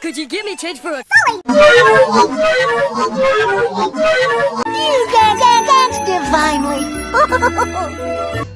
Could you give me change for a 哈哈哈哈哈